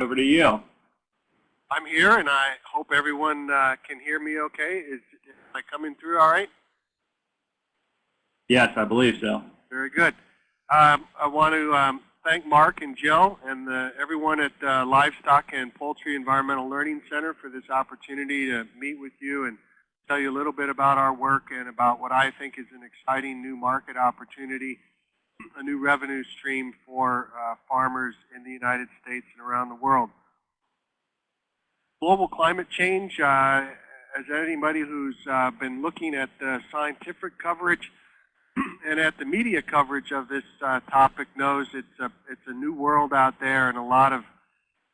Over to you. I'm here, and I hope everyone uh, can hear me okay. Is, is I coming through all right? Yes, I believe so. Very good. Um, I want to um, thank Mark and Jill and the, everyone at uh, Livestock and Poultry Environmental Learning Center for this opportunity to meet with you and tell you a little bit about our work and about what I think is an exciting new market opportunity, a new revenue stream for uh, farmers in the United States and around the world. Global climate change, uh, as anybody who's uh, been looking at the scientific coverage, and at the media coverage of this uh, topic knows it's a, it's a new world out there and a lot of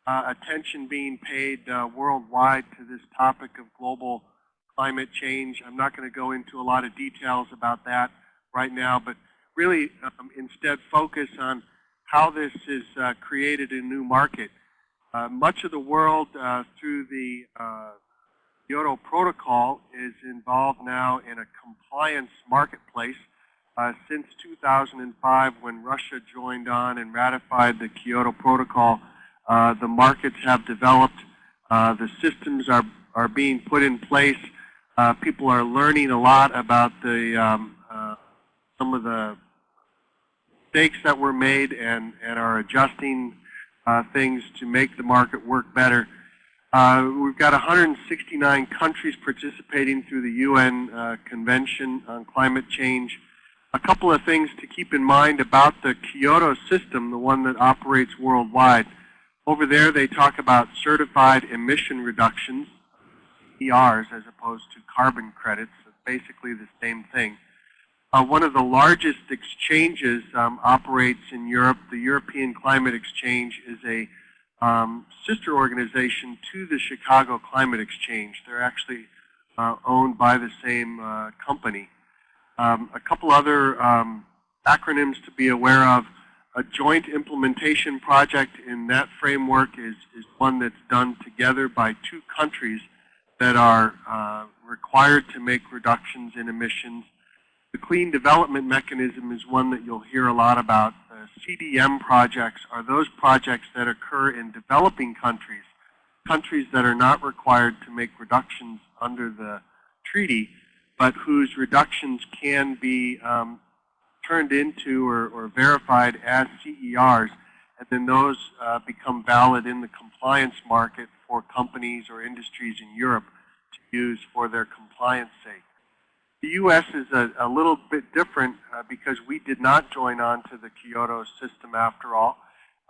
uh, attention being paid uh, worldwide to this topic of global climate change. I'm not going to go into a lot of details about that right now, but really um, instead focus on how this has uh, created a new market. Uh, much of the world uh, through the Kyoto Protocol is involved now in a compliance marketplace uh, since 2005 when Russia joined on and ratified the Kyoto Protocol, uh, the markets have developed. Uh, the systems are, are being put in place. Uh, people are learning a lot about the um, uh, some of the mistakes that were made and, and are adjusting uh, things to make the market work better. we've got 169 countries participating through the UN Convention on Climate Change a couple of things to keep in mind about the Kyoto system, the one that operates worldwide. Over there, they talk about certified emission reductions, ERs, as opposed to carbon credits. It's basically the same thing. Uh, one of the largest exchanges um, operates in Europe. The European Climate Exchange is a um, sister organization to the Chicago Climate Exchange. They're actually uh, owned by the same uh, company. Um, a couple other um, acronyms to be aware of. A joint implementation project in that framework is, is one that's done together by two countries that are uh, required to make reductions in emissions. The Clean Development Mechanism is one that you'll hear a lot about. Uh, CDM projects are those projects that occur in developing countries, countries that are not required to make reductions under the treaty, but whose reductions can be um, turned into or, or, verified as CERs, and then those uh, become valid in the compliance market for companies or industries in Europe to use for their compliance sake. The U.S. is a, a little bit different uh, because we did not join on to the Kyoto system after all.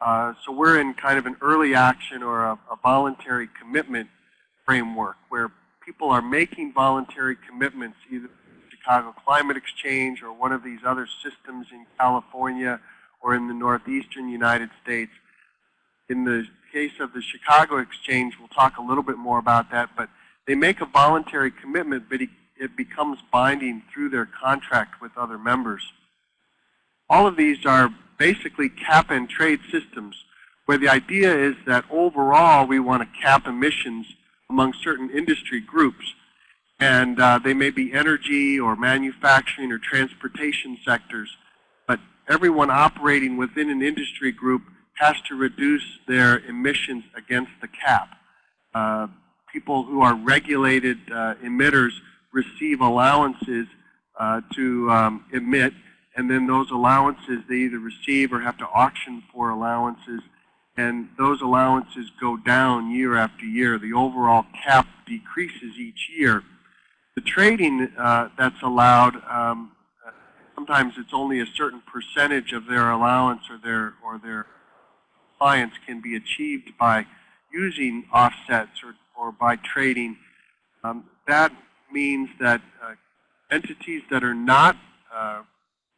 Uh, so we're in kind of an early action or a, a voluntary commitment framework where people are making voluntary commitments, either Chicago Climate Exchange or one of these other systems in California or in the northeastern United States. In the case of the Chicago Exchange, we'll talk a little bit more about that, but they make a voluntary commitment, but it becomes binding through their contract with other members. All of these are basically cap and trade systems where the idea is that overall we want to cap emissions among certain industry groups. And uh, they may be energy or manufacturing or transportation sectors. But everyone operating within an industry group has to reduce their emissions against the cap. Uh, people who are regulated uh, emitters receive allowances uh, to um, emit, and then those allowances they either receive or have to auction for allowances and those allowances go down year after year. The overall cap decreases each year. The trading uh, that's allowed, um, sometimes it's only a certain percentage of their allowance or their or their clients can be achieved by using offsets or, or by trading. Um, that means that uh, entities that are not uh,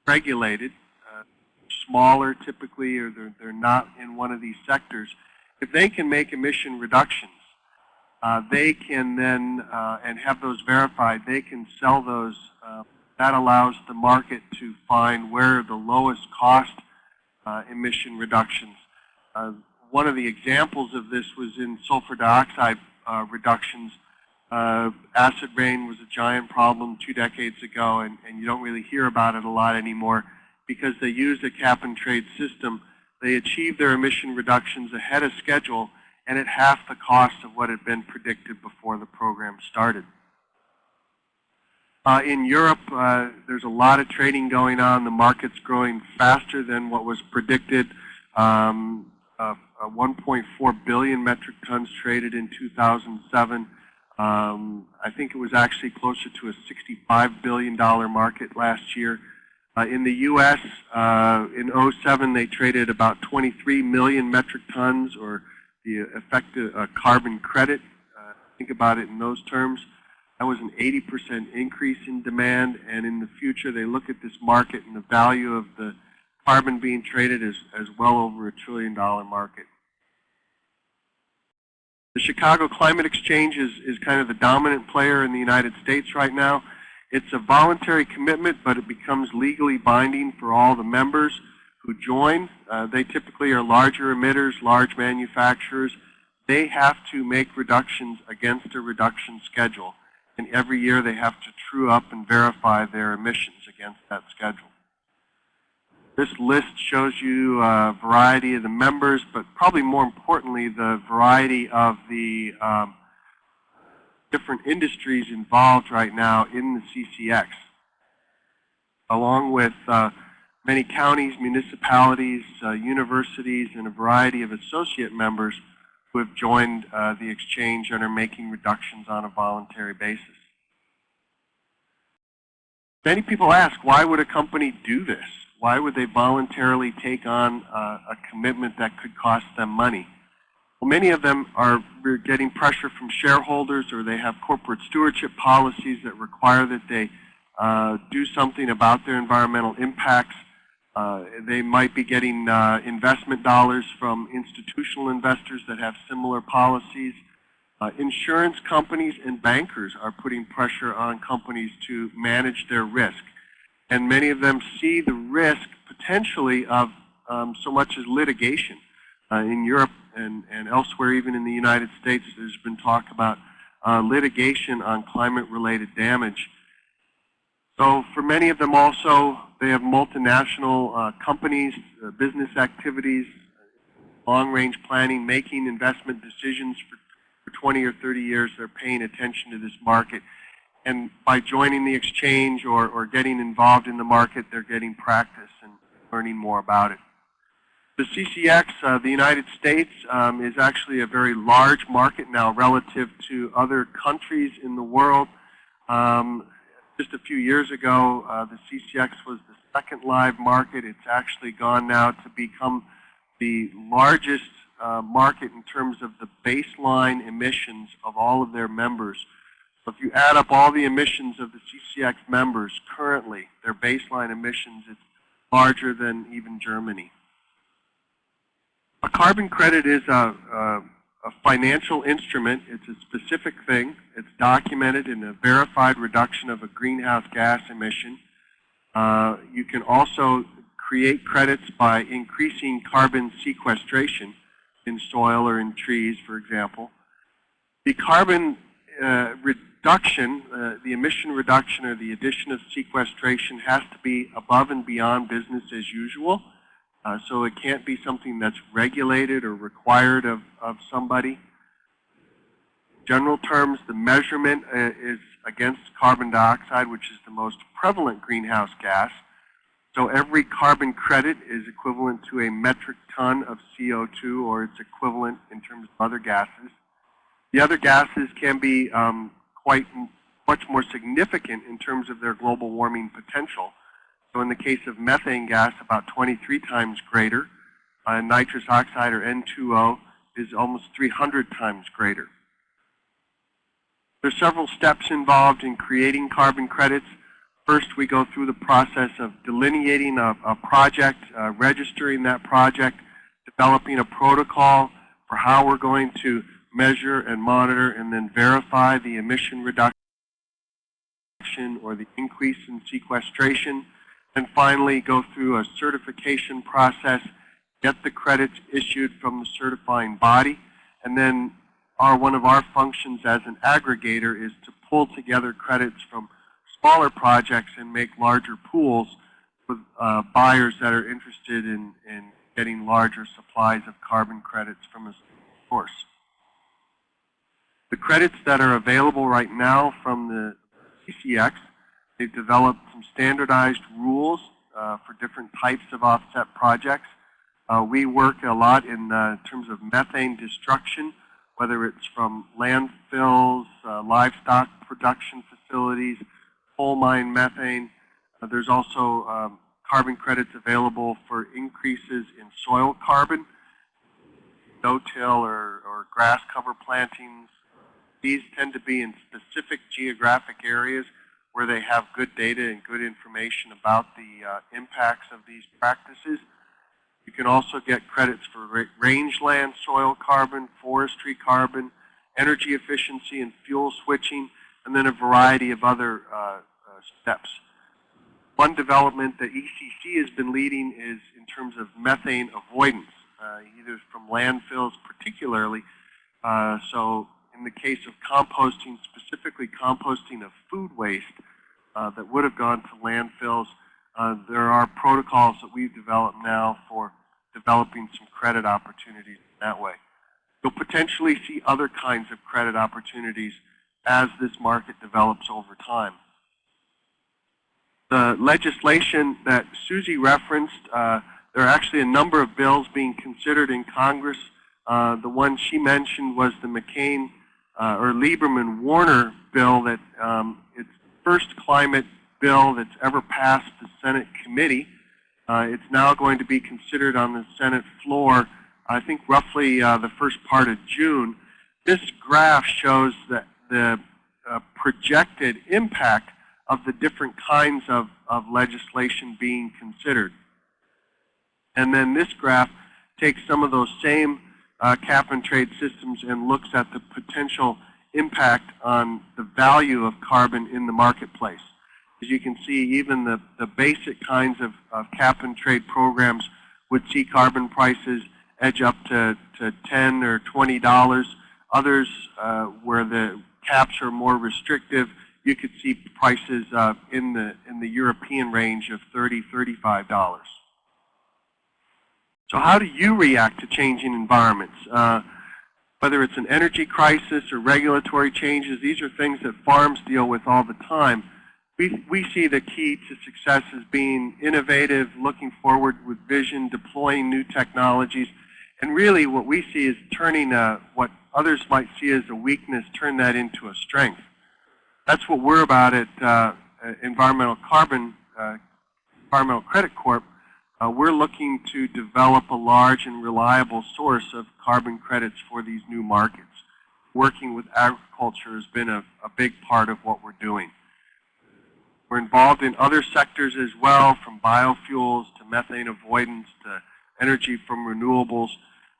regulated smaller typically or they're, they're not in one of these sectors, if they can make emission reductions, uh, they can then, uh, and have those verified, they can sell those. Uh, that allows the market to find where the lowest cost uh, emission reductions. Uh, one of the examples of this was in sulfur dioxide uh, reductions. Acid rain was a giant problem two decades ago, and, and you don't really hear about it a lot anymore because they used a cap and trade system. They achieved their emission reductions ahead of schedule, and at half the cost of what had been predicted before the program started. Uh, in Europe, uh, there's a lot of trading going on. The market's growing faster than what was predicted. Um, uh, 1.4 billion metric tons traded in 2007. Um, I think it was actually closer to a $65 billion market last year. Uh, in the U.S., uh, in 07, they traded about 23 million metric tons, or the effective uh, carbon credit. Uh, think about it in those terms. That was an 80% increase in demand, and in the future, they look at this market and the value of the carbon being traded as, as well over a trillion dollar market. The Chicago Climate Exchange is, is kind of the dominant player in the United States right now. It's a voluntary commitment, but it becomes legally binding for all the members who join. Uh, they typically are larger emitters, large manufacturers. They have to make reductions against a reduction schedule. And every year they have to true up and verify their emissions against that schedule. This list shows you a variety of the members, but probably more importantly, the variety of the um, different industries involved right now in the CCX, along with uh, many counties, municipalities, uh, universities, and a variety of associate members who have joined uh, the exchange and are making reductions on a voluntary basis. Many people ask, why would a company do this? Why would they voluntarily take on uh, a commitment that could cost them money? Well, many of them are getting pressure from shareholders or they have corporate stewardship policies that require that they uh, do something about their environmental impacts. Uh, they might be getting uh, investment dollars from institutional investors that have similar policies. Uh, insurance companies and bankers are putting pressure on companies to manage their risk and many of them see the risk potentially of um, so much as litigation. Uh, in Europe and, and elsewhere, even in the United States, there's been talk about uh, litigation on climate-related damage. So for many of them also, they have multinational uh, companies, uh, business activities, long-range planning, making investment decisions for, for 20 or 30 years. They're paying attention to this market and by joining the exchange or, or getting involved in the market, they're getting practice and learning more about it. The CCX, uh, the United States, um, is actually a very large market now relative to other countries in the world. Um, just a few years ago, uh, the CCX was the second live market. It's actually gone now to become the largest uh, market in terms of the baseline emissions of all of their members. So if you add up all the emissions of the CCX members currently, their baseline emissions, it's larger than even Germany. A carbon credit is a, a, a financial instrument. It's a specific thing. It's documented in a verified reduction of a greenhouse gas emission. Uh, you can also create credits by increasing carbon sequestration in soil or in trees, for example. The carbon uh, reduction, uh, the emission reduction or the addition of sequestration has to be above and beyond business as usual. Uh, so it can't be something that's regulated or required of, of somebody. General terms, the measurement uh, is against carbon dioxide, which is the most prevalent greenhouse gas. So every carbon credit is equivalent to a metric ton of CO2, or it's equivalent in terms of other gases. The other gases can be um, quite much more significant in terms of their global warming potential. So in the case of methane gas, about 23 times greater. Uh, nitrous oxide, or N2O, is almost 300 times greater. There's several steps involved in creating carbon credits. First, we go through the process of delineating a, a project, uh, registering that project, developing a protocol for how we're going to measure and monitor and then verify the emission reduction or the increase in sequestration. And finally, go through a certification process, get the credits issued from the certifying body, and then our, one of our functions as an aggregator is to pull together credits from smaller projects and make larger pools with uh, buyers that are interested in, in getting larger supplies of carbon credits from a source. Credits that are available right now from the CCX, they've developed some standardized rules uh, for different types of offset projects. Uh, we work a lot in uh, terms of methane destruction, whether it's from landfills, uh, livestock production facilities, coal mine methane. Uh, there's also um, carbon credits available for increases in soil carbon, no-till or, or grass cover plantings. These tend to be in specific geographic areas where they have good data and good information about the uh, impacts of these practices. You can also get credits for rangeland soil carbon, forestry carbon, energy efficiency and fuel switching, and then a variety of other uh, uh, steps. One development that ECC has been leading is in terms of methane avoidance, uh, either from landfills particularly. Uh, so in the case of composting, specifically composting of food waste uh, that would have gone to landfills, uh, there are protocols that we've developed now for developing some credit opportunities that way. You'll potentially see other kinds of credit opportunities as this market develops over time. The legislation that Susie referenced, uh, there are actually a number of bills being considered in Congress. Uh, the one she mentioned was the McCain uh, or Lieberman-Warner bill that um, it's first climate bill that's ever passed the Senate committee. Uh, it's now going to be considered on the Senate floor, I think roughly uh, the first part of June. This graph shows that the uh, projected impact of the different kinds of, of legislation being considered. And then this graph takes some of those same uh, cap and trade systems and looks at the potential impact on the value of carbon in the marketplace. As you can see, even the, the basic kinds of, of cap and trade programs would see carbon prices edge up to, to 10 or $20. Others, uh, where the caps are more restrictive, you could see prices uh, in, the, in the European range of $30, $35. So how do you react to changing environments? Uh, whether it's an energy crisis or regulatory changes, these are things that farms deal with all the time we, we see the key to success as being innovative, looking forward with vision, deploying new technologies, and really what we see is turning a, what others might see as a weakness, turn that into a strength. That's what we're about at uh, Environmental Carbon, uh, Environmental Credit Corp. Uh, we're looking to develop a large and reliable source of carbon credits for these new markets. Working with agriculture has been a, a big part of what we're doing. We're involved in other sectors as well, from biofuels to methane avoidance to energy from renewables.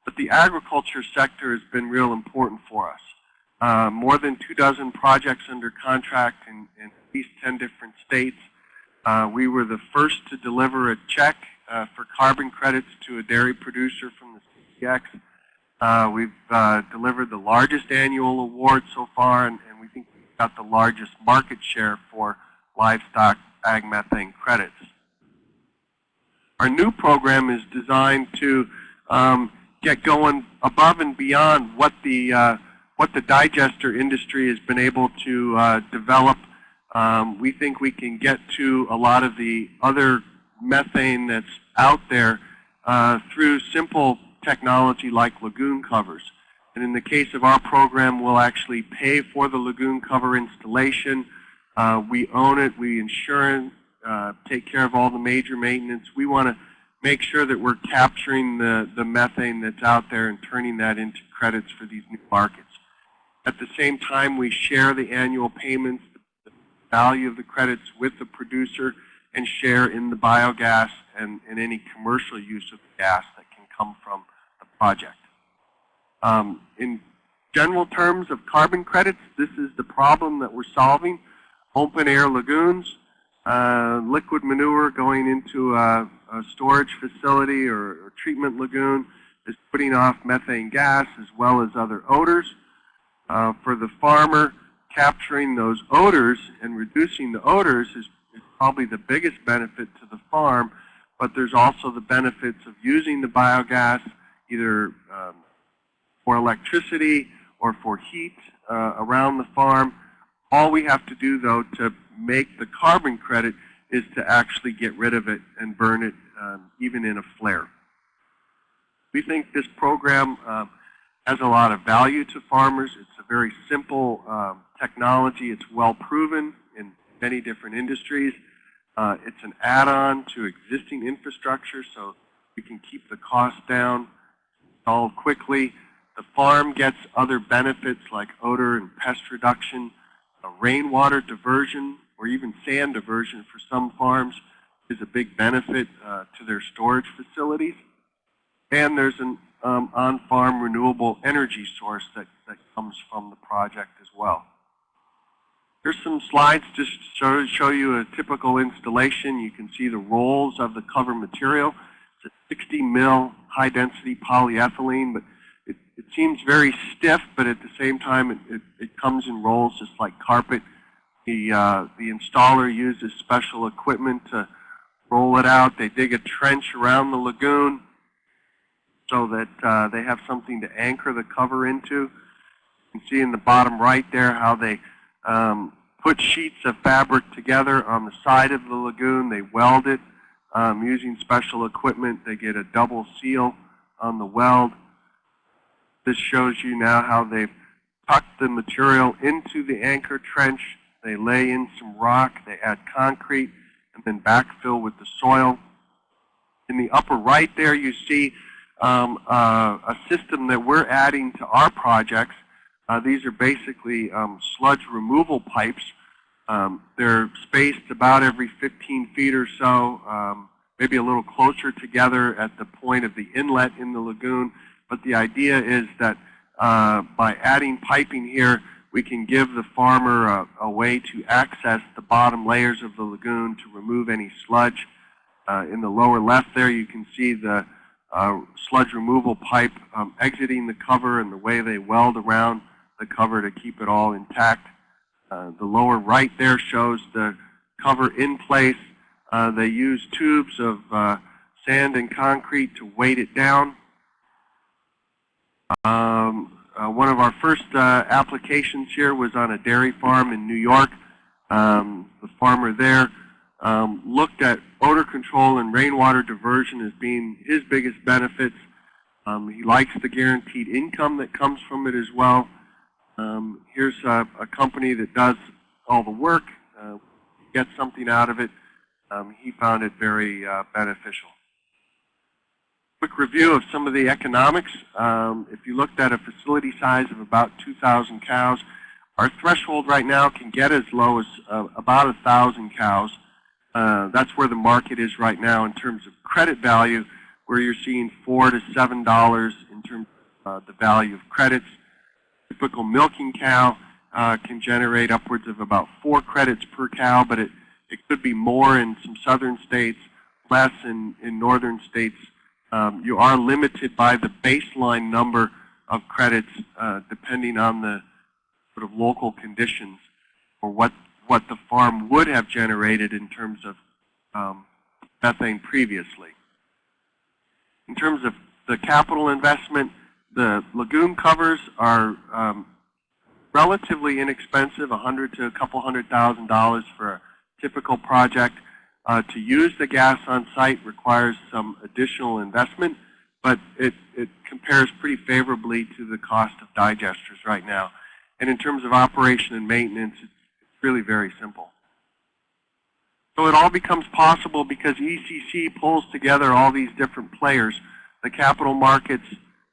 But the agriculture sector has been real important for us. Uh, more than two dozen projects under contract in, in at least 10 different states. Uh, we were the first to deliver a check uh, for carbon credits to a dairy producer from the CCX. Uh, we've uh, delivered the largest annual award so far, and, and we think we've got the largest market share for livestock ag methane credits. Our new program is designed to um, get going above and beyond what the uh, what the digester industry has been able to uh, develop. Um, we think we can get to a lot of the other methane that's out there uh, through simple technology like lagoon covers. And in the case of our program, we'll actually pay for the lagoon cover installation. Uh, we own it. We insure it, uh, take care of all the major maintenance. We want to make sure that we're capturing the, the methane that's out there and turning that into credits for these new markets. At the same time, we share the annual payments, the value of the credits with the producer, and share in the biogas and, and any commercial use of the gas that can come from the project. Um, in general terms of carbon credits, this is the problem that we're solving open air lagoons, uh, liquid manure going into a, a storage facility or, or, treatment lagoon is putting off methane gas as well as other odors. Uh, for the farmer, capturing those odors and reducing the odors is, is probably the biggest benefit to the farm, but there's also the benefits of using the biogas either um, for electricity or for heat uh, around the farm. All we have to do, though, to make the carbon credit is to actually get rid of it and burn it um, even in a flare. We think this program uh, has a lot of value to farmers. It's a very simple um, technology. It's well proven in many different industries. Uh, it's an add-on to existing infrastructure, so we can keep the cost down, install quickly. The farm gets other benefits like odor and pest reduction, rainwater diversion, or even sand diversion for some farms is a big benefit uh, to their storage facilities. And there's an um, on-farm renewable energy source that, that comes from the project as well. Here's some slides just to show, you a typical installation. You can see the rolls of the cover material. It's a 60 mil high density polyethylene, but it, it seems very stiff, but at the same time it, it, it comes in rolls just like carpet. The, uh, the installer uses special equipment to roll it out. They dig a trench around the lagoon so that uh, they have something to anchor the cover into. You can see in the bottom right there how they um, put sheets of fabric together on the side of the lagoon. They weld it um, using special equipment. They get a double seal on the weld. This shows you now how they've tucked the material into the anchor trench. They lay in some rock. They add concrete and then backfill with the soil. In the upper right there, you see um, uh, a system that we're adding to our projects. Uh, these are basically um, sludge removal pipes. Um, they're spaced about every 15 feet or so, um, maybe a little closer together at the point of the inlet in the lagoon. But the idea is that uh, by adding piping here, we can give the farmer a, a, way to access the bottom layers of the lagoon to remove any sludge. Uh, in the lower left there, you can see the uh, sludge removal pipe um, exiting the cover and the way they weld around the cover to keep it all intact. Uh, the lower right there shows the cover in place. Uh, they use tubes of uh, sand and concrete to weight it down. Um, uh, one of our first uh, applications here was on a dairy farm in New York. Um, the farmer there um, looked at odor control and rainwater diversion as being his biggest benefits. Um, he likes the guaranteed income that comes from it as well. Um, here's a, a, company that does all the work, uh, gets something out of it. Um, he found it very uh, beneficial. Quick review of some of the economics. Um, if you looked at a facility size of about 2,000 cows, our threshold right now can get as low as uh, about 1,000 cows. Uh, that's where the market is right now in terms of credit value, where you're seeing four to seven dollars in terms of uh, the value of credits. Typical milking cow uh, can generate upwards of about four credits per cow, but it, it could be more in some southern states, less in, in northern states. Um, you are limited by the baseline number of credits uh, depending on the sort of local conditions or what what the farm would have generated in terms of um, methane previously. In terms of the capital investment, the lagoon covers are um, relatively inexpensive, a hundred to a couple hundred thousand dollars for a typical project. Uh, to use the gas on site requires some additional investment, but it, it compares pretty favorably to the cost of digesters right now. And in terms of operation and maintenance, it's really very simple. So it all becomes possible because ECC pulls together all these different players, the capital markets,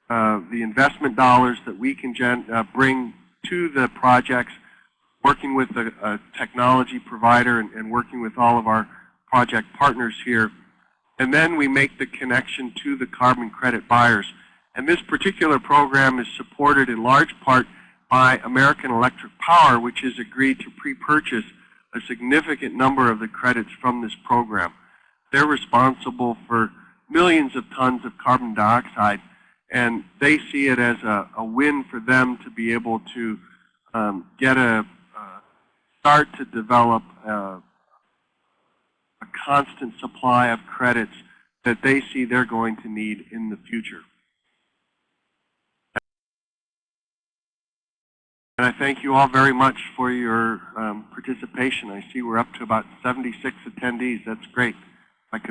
uh, the investment dollars that we can uh, bring to the projects, working with a, a technology provider and, and, working with all of our project partners here. And then we make the connection to the carbon credit buyers. And this particular program is supported in large part by American Electric Power, which has agreed to pre-purchase a significant number of the credits from this program. They're responsible for millions of tons of carbon dioxide, and they see it as a, a win for them to be able to um, get a uh, start to develop a, a constant supply of credits that they see they're going to need in the future. And I thank you all very much for your um, participation. I see we're up to about 76 attendees. That's great.